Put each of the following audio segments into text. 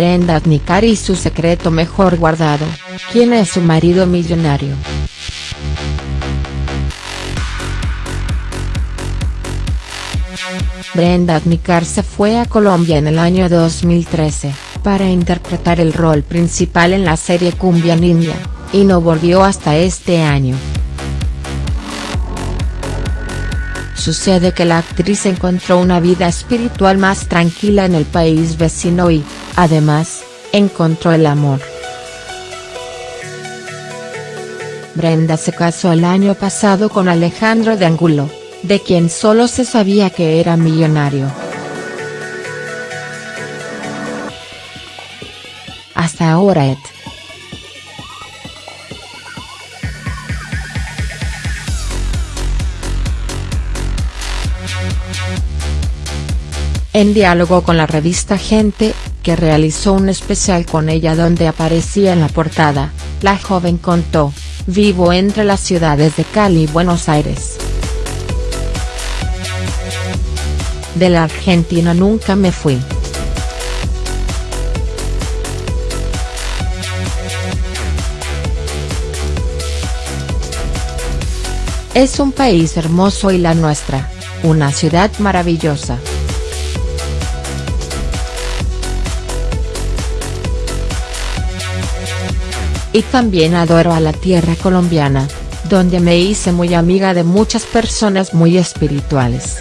Brenda Aznicar y su secreto mejor guardado, ¿quién es su marido millonario?. Brenda Aznicar se fue a Colombia en el año 2013, para interpretar el rol principal en la serie Cumbia Ninja, y no volvió hasta este año. Sucede que la actriz encontró una vida espiritual más tranquila en el país vecino y, además, encontró el amor. Brenda se casó el año pasado con Alejandro de Angulo, de quien solo se sabía que era millonario. Hasta ahora Ed. En diálogo con la revista Gente, que realizó un especial con ella donde aparecía en la portada, la joven contó, vivo entre las ciudades de Cali y Buenos Aires. De la Argentina nunca me fui. Es un país hermoso y la nuestra, una ciudad maravillosa. Y también adoro a la tierra colombiana, donde me hice muy amiga de muchas personas muy espirituales.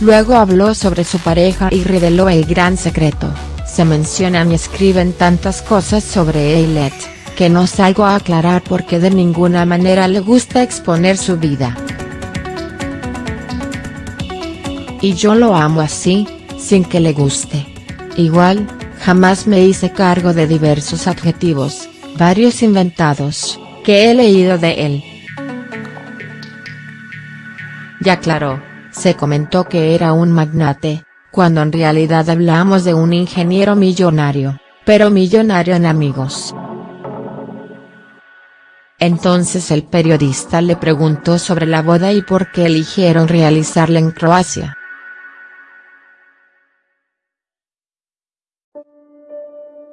Luego habló sobre su pareja y reveló el gran secreto, se mencionan y escriben tantas cosas sobre Eilet, que no salgo a aclarar porque de ninguna manera le gusta exponer su vida. Y yo lo amo así, sin que le guste. Igual, Jamás me hice cargo de diversos adjetivos, varios inventados, que he leído de él. Ya aclaró, se comentó que era un magnate, cuando en realidad hablamos de un ingeniero millonario, pero millonario en amigos. Entonces el periodista le preguntó sobre la boda y por qué eligieron realizarla en Croacia.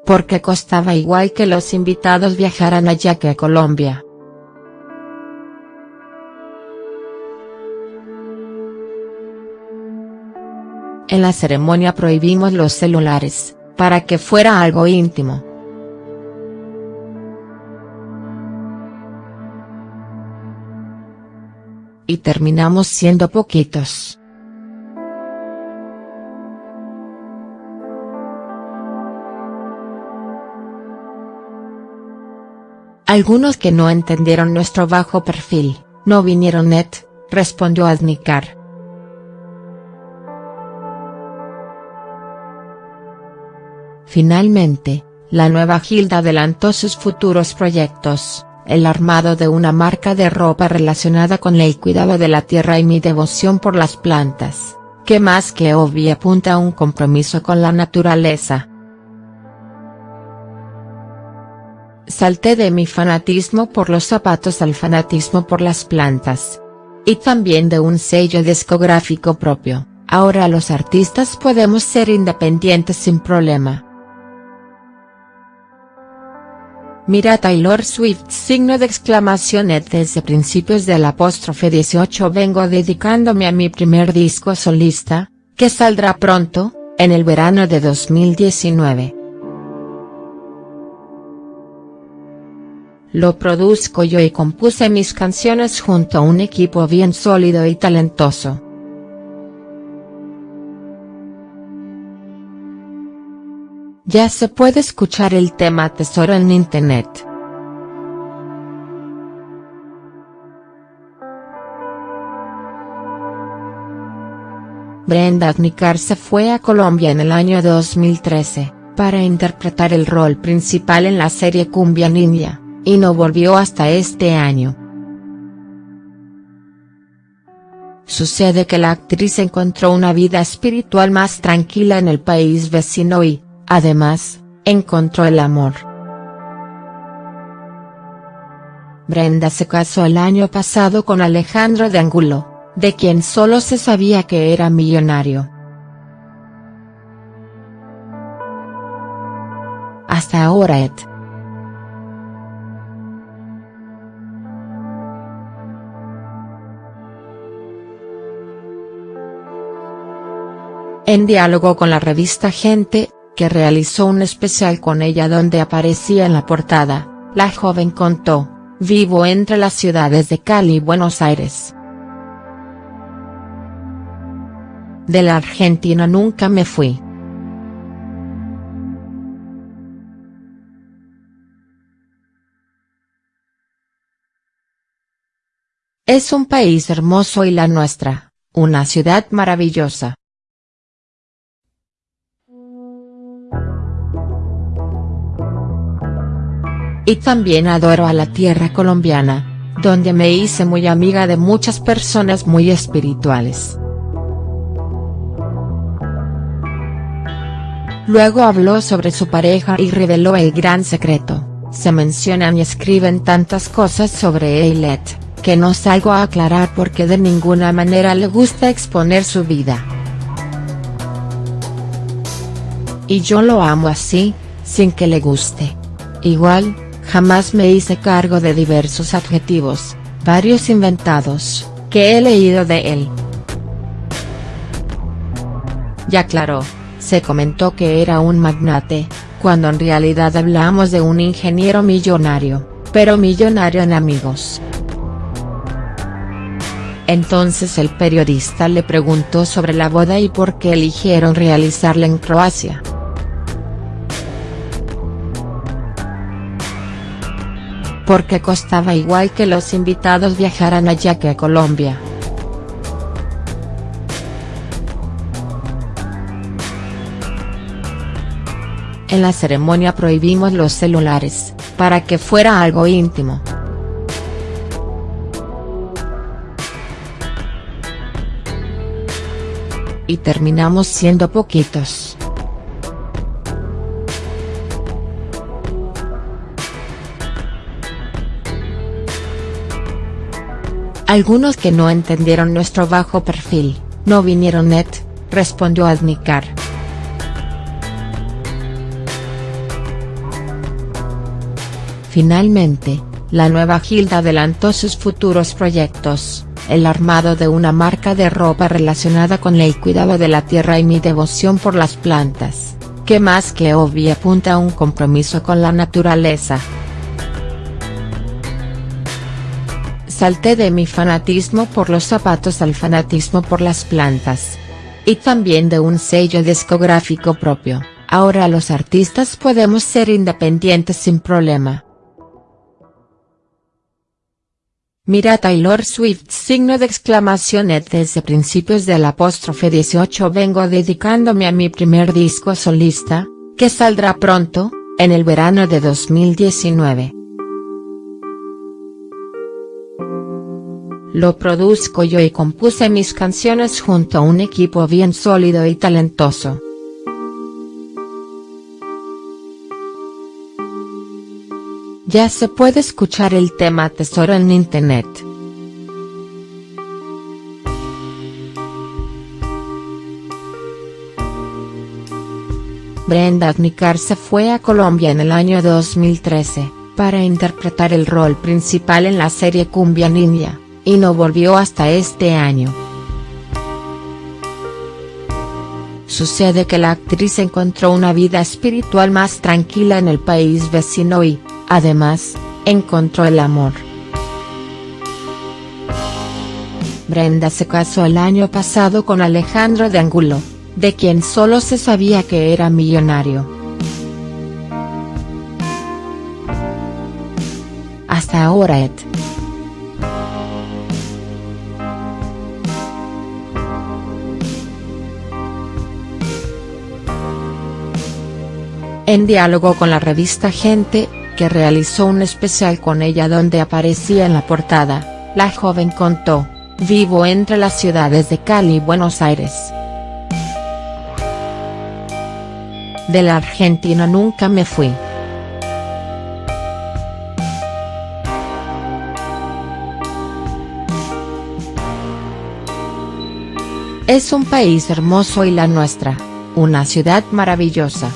Porque costaba igual que los invitados viajaran allá que a Colombia. En la ceremonia prohibimos los celulares, para que fuera algo íntimo. Y terminamos siendo poquitos. Algunos que no entendieron nuestro bajo perfil, no vinieron net, respondió Aznicar. Finalmente, la nueva Gilda adelantó sus futuros proyectos, el armado de una marca de ropa relacionada con el cuidado de la tierra y mi devoción por las plantas, que más que obvio apunta a un compromiso con la naturaleza. Salté de mi fanatismo por los zapatos al fanatismo por las plantas. Y también de un sello discográfico propio, ahora los artistas podemos ser independientes sin problema. Mira Taylor Swift signo de exclamación desde principios del apóstrofe 18 vengo dedicándome a mi primer disco solista, que saldrá pronto, en el verano de 2019. Lo produzco yo y compuse mis canciones junto a un equipo bien sólido y talentoso. Ya se puede escuchar el tema Tesoro en internet. Brenda Aznicar se fue a Colombia en el año 2013, para interpretar el rol principal en la serie Cumbia Ninja y no volvió hasta este año. Sucede que la actriz encontró una vida espiritual más tranquila en el país vecino y, además, encontró el amor. Brenda se casó el año pasado con Alejandro de Angulo, de quien solo se sabía que era millonario. Hasta ahora et. En diálogo con la revista Gente, que realizó un especial con ella donde aparecía en la portada, la joven contó, vivo entre las ciudades de Cali y Buenos Aires. De la Argentina nunca me fui. Es un país hermoso y la nuestra, una ciudad maravillosa. Y también adoro a la tierra colombiana, donde me hice muy amiga de muchas personas muy espirituales. Luego habló sobre su pareja y reveló el gran secreto, se mencionan y escriben tantas cosas sobre Eilet, que no salgo a aclarar porque de ninguna manera le gusta exponer su vida. Y yo lo amo así, sin que le guste. Igual, Jamás me hice cargo de diversos adjetivos, varios inventados, que he leído de él. Ya claro, se comentó que era un magnate, cuando en realidad hablamos de un ingeniero millonario, pero millonario en amigos. Entonces el periodista le preguntó sobre la boda y por qué eligieron realizarla en Croacia. Porque costaba igual que los invitados viajaran allá que a Colombia. En la ceremonia prohibimos los celulares, para que fuera algo íntimo. Y terminamos siendo poquitos. Algunos que no entendieron nuestro bajo perfil, no vinieron net, respondió Adnicar. Finalmente, la nueva Gilda adelantó sus futuros proyectos, el armado de una marca de ropa relacionada con el cuidado de la tierra y mi devoción por las plantas, que más que obvio apunta a un compromiso con la naturaleza. Salté de mi fanatismo por los zapatos al fanatismo por las plantas. Y también de un sello discográfico propio, ahora los artistas podemos ser independientes sin problema. Mira Taylor Swift signo de exclamación desde principios del apóstrofe 18 vengo dedicándome a mi primer disco solista, que saldrá pronto, en el verano de 2019. Lo produzco yo y compuse mis canciones junto a un equipo bien sólido y talentoso. Ya se puede escuchar el tema Tesoro en internet. Brenda Adnicar se fue a Colombia en el año 2013, para interpretar el rol principal en la serie Cumbia Ninja y no volvió hasta este año. Sucede que la actriz encontró una vida espiritual más tranquila en el país vecino y, además, encontró el amor. Brenda se casó el año pasado con Alejandro de Angulo, de quien solo se sabía que era millonario. Hasta ahora Ed. En diálogo con la revista Gente, que realizó un especial con ella donde aparecía en la portada, la joven contó, vivo entre las ciudades de Cali y Buenos Aires. De la Argentina nunca me fui. Es un país hermoso y la nuestra, una ciudad maravillosa.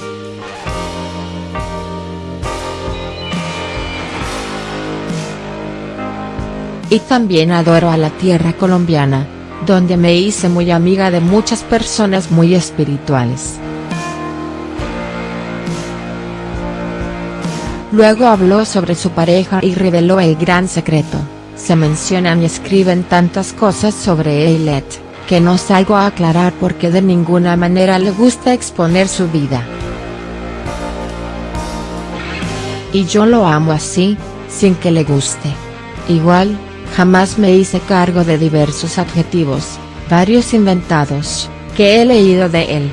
Y también adoro a la tierra colombiana, donde me hice muy amiga de muchas personas muy espirituales. Luego habló sobre su pareja y reveló el gran secreto, se mencionan y escriben tantas cosas sobre Eilet, que no salgo a aclarar porque de ninguna manera le gusta exponer su vida. Y yo lo amo así, sin que le guste. Igual, Jamás me hice cargo de diversos adjetivos, varios inventados, que he leído de él.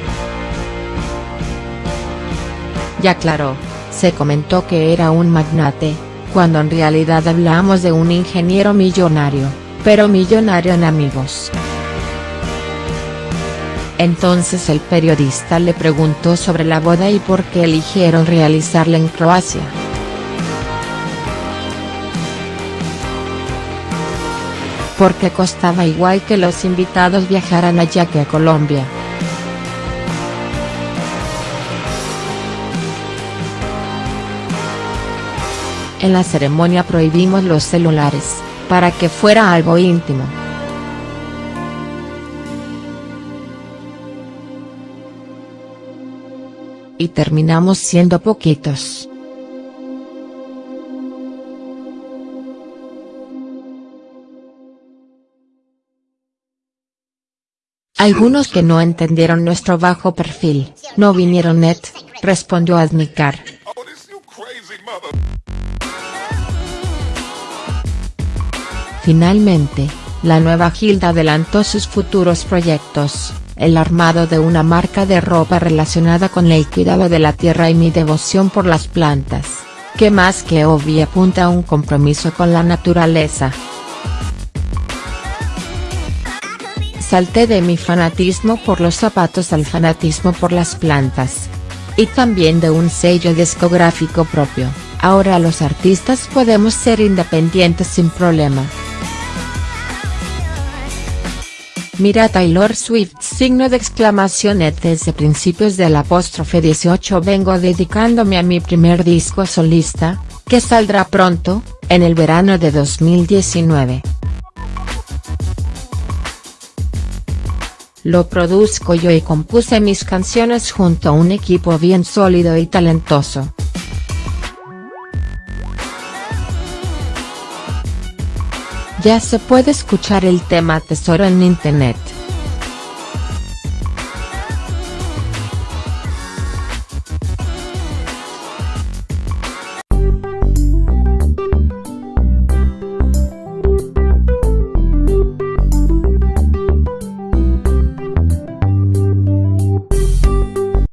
Y aclaró, se comentó que era un magnate, cuando en realidad hablamos de un ingeniero millonario, pero millonario en amigos. Entonces el periodista le preguntó sobre la boda y por qué eligieron realizarla en Croacia. Porque costaba igual que los invitados viajaran allá que a Colombia. En la ceremonia prohibimos los celulares, para que fuera algo íntimo. Y terminamos siendo poquitos. Algunos que no entendieron nuestro bajo perfil, no vinieron net, respondió Adnicar. Finalmente, la nueva Gilda adelantó sus futuros proyectos, el armado de una marca de ropa relacionada con el cuidado de la tierra y mi devoción por las plantas, que más que obvio apunta a un compromiso con la naturaleza. Salté de mi fanatismo por los zapatos al fanatismo por las plantas. Y también de un sello discográfico propio, ahora los artistas podemos ser independientes sin problema. Mira Taylor Swift signo de exclamación desde principios del apóstrofe 18 vengo dedicándome a mi primer disco solista, que saldrá pronto, en el verano de 2019. Lo produzco yo y compuse mis canciones junto a un equipo bien sólido y talentoso. Ya se puede escuchar el tema Tesoro en internet.